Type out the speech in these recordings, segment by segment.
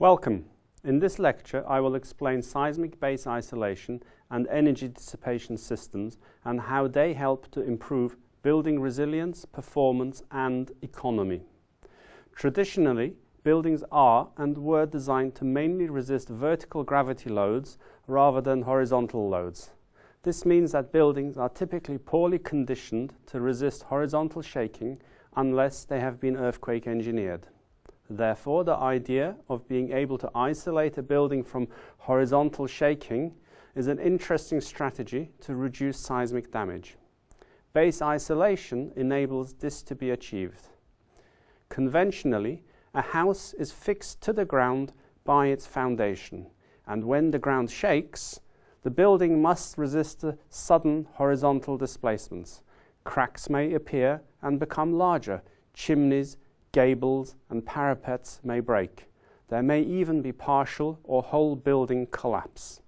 Welcome. In this lecture, I will explain seismic base isolation and energy dissipation systems and how they help to improve building resilience, performance and economy. Traditionally, buildings are and were designed to mainly resist vertical gravity loads rather than horizontal loads. This means that buildings are typically poorly conditioned to resist horizontal shaking unless they have been earthquake engineered. Therefore, the idea of being able to isolate a building from horizontal shaking is an interesting strategy to reduce seismic damage. Base isolation enables this to be achieved. Conventionally, a house is fixed to the ground by its foundation, and when the ground shakes, the building must resist sudden horizontal displacements. Cracks may appear and become larger, chimneys, gables and parapets may break. There may even be partial or whole building collapse.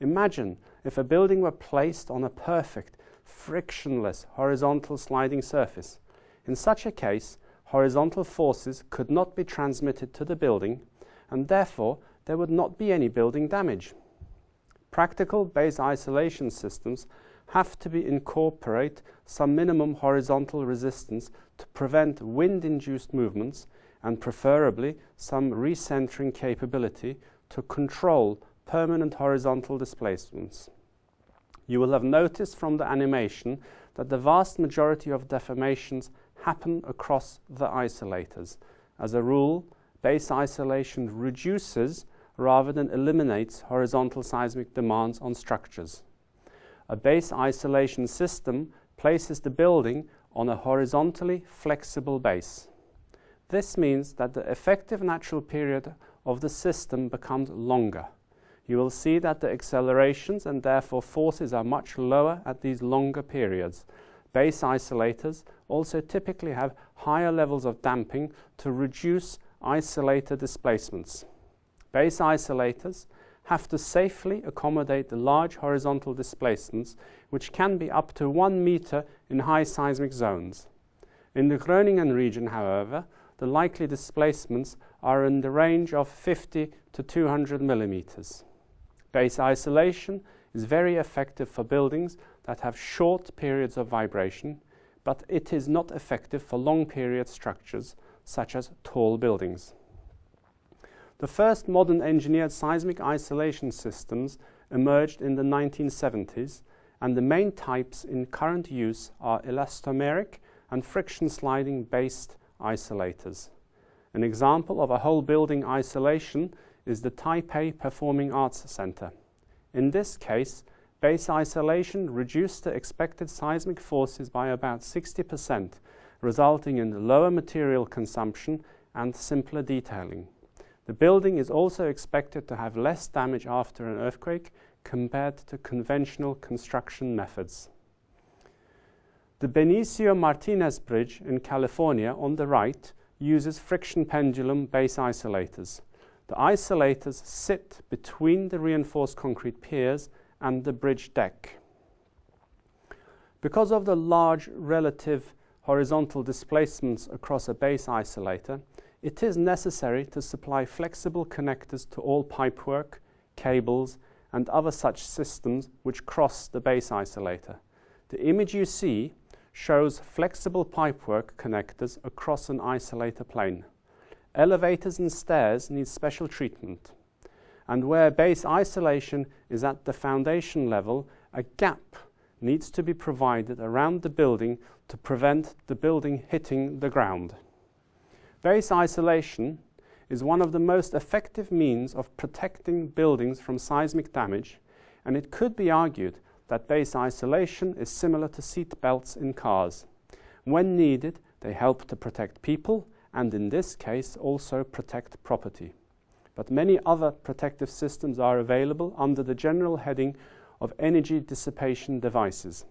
Imagine if a building were placed on a perfect, frictionless horizontal sliding surface. In such a case, horizontal forces could not be transmitted to the building and therefore there would not be any building damage. Practical base isolation systems have to be incorporate some minimum horizontal resistance to prevent wind-induced movements and preferably some recentering capability to control permanent horizontal displacements. You will have noticed from the animation that the vast majority of deformations happen across the isolators. As a rule, base isolation reduces rather than eliminates horizontal seismic demands on structures. A base isolation system places the building on a horizontally flexible base. This means that the effective natural period of the system becomes longer. You will see that the accelerations and therefore forces are much lower at these longer periods. Base isolators also typically have higher levels of damping to reduce isolator displacements. Base isolators have to safely accommodate the large horizontal displacements, which can be up to one meter in high seismic zones. In the Groningen region, however, the likely displacements are in the range of 50 to 200 millimeters. Base isolation is very effective for buildings that have short periods of vibration, but it is not effective for long period structures such as tall buildings. The first modern engineered seismic isolation systems emerged in the 1970s and the main types in current use are elastomeric and friction sliding based isolators. An example of a whole building isolation is the Taipei Performing Arts Center. In this case, base isolation reduced the expected seismic forces by about 60%, resulting in lower material consumption and simpler detailing. The building is also expected to have less damage after an earthquake compared to conventional construction methods. The Benicia Martinez Bridge in California on the right uses friction pendulum base isolators. The isolators sit between the reinforced concrete piers and the bridge deck. Because of the large relative horizontal displacements across a base isolator, it is necessary to supply flexible connectors to all pipework, cables and other such systems which cross the base isolator. The image you see shows flexible pipework connectors across an isolator plane. Elevators and stairs need special treatment. And where base isolation is at the foundation level, a gap needs to be provided around the building to prevent the building hitting the ground. Base isolation is one of the most effective means of protecting buildings from seismic damage, and it could be argued that base isolation is similar to seat belts in cars. When needed, they help to protect people and in this case also protect property. But many other protective systems are available under the general heading of energy dissipation devices.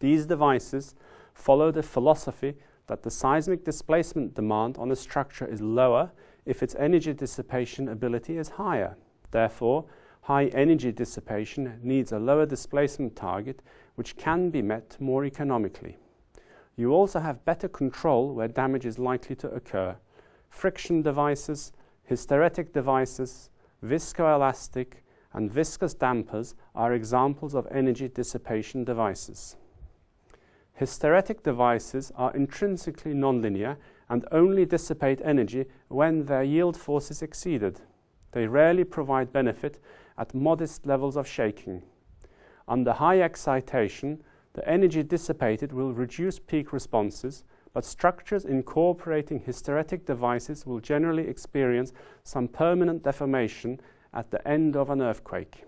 These devices follow the philosophy that the seismic displacement demand on a structure is lower if its energy dissipation ability is higher. Therefore, high energy dissipation needs a lower displacement target which can be met more economically. You also have better control where damage is likely to occur. Friction devices hysteretic devices, viscoelastic, and viscous dampers are examples of energy dissipation devices. Hysteretic devices are intrinsically nonlinear and only dissipate energy when their yield force is exceeded. They rarely provide benefit at modest levels of shaking. Under high excitation, the energy dissipated will reduce peak responses, but structures incorporating hysteretic devices will generally experience some permanent deformation at the end of an earthquake.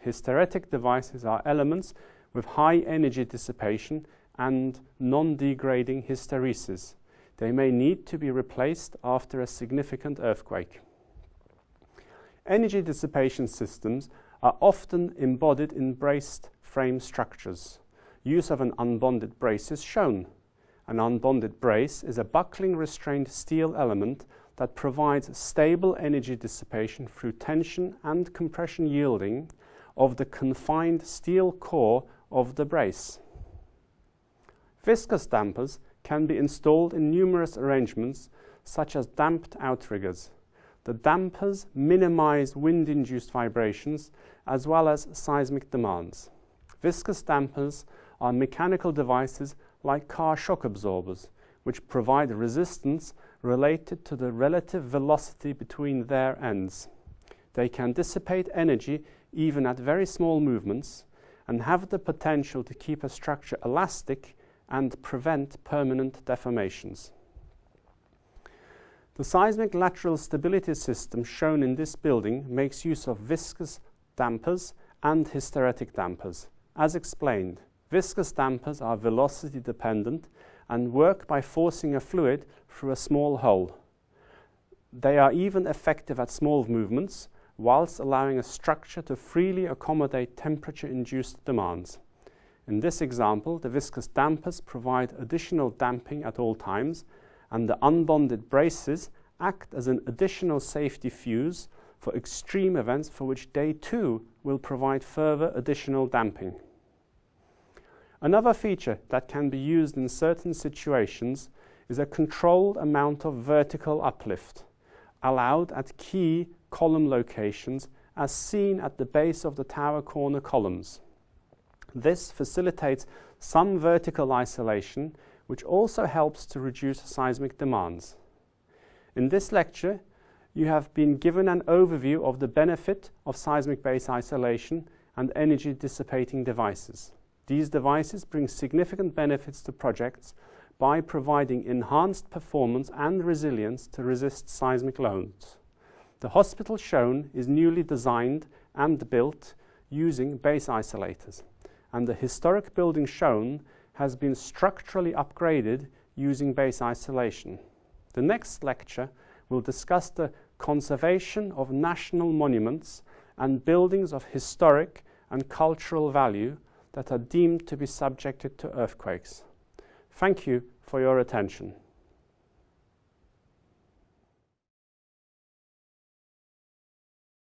Hysteretic devices are elements with high energy dissipation and non-degrading hysteresis. They may need to be replaced after a significant earthquake. Energy dissipation systems are often embodied in braced frame structures. Use of an unbonded brace is shown. An unbonded brace is a buckling restrained steel element that provides stable energy dissipation through tension and compression yielding of the confined steel core of the brace. Viscous dampers can be installed in numerous arrangements such as damped outriggers. The dampers minimize wind-induced vibrations as well as seismic demands. Viscous dampers are mechanical devices like car shock absorbers, which provide resistance related to the relative velocity between their ends. They can dissipate energy even at very small movements and have the potential to keep a structure elastic and prevent permanent deformations. The seismic lateral stability system shown in this building makes use of viscous dampers and hysteretic dampers. As explained, viscous dampers are velocity dependent and work by forcing a fluid through a small hole. They are even effective at small movements whilst allowing a structure to freely accommodate temperature-induced demands. In this example, the viscous dampers provide additional damping at all times and the unbonded braces act as an additional safety fuse for extreme events for which they too will provide further additional damping. Another feature that can be used in certain situations is a controlled amount of vertical uplift, allowed at key column locations as seen at the base of the tower corner columns. This facilitates some vertical isolation, which also helps to reduce seismic demands. In this lecture, you have been given an overview of the benefit of seismic base isolation and energy dissipating devices. These devices bring significant benefits to projects by providing enhanced performance and resilience to resist seismic loads. The hospital shown is newly designed and built using base isolators, and the historic building shown has been structurally upgraded using base isolation. The next lecture will discuss the conservation of national monuments and buildings of historic and cultural value that are deemed to be subjected to earthquakes. Thank you for your attention.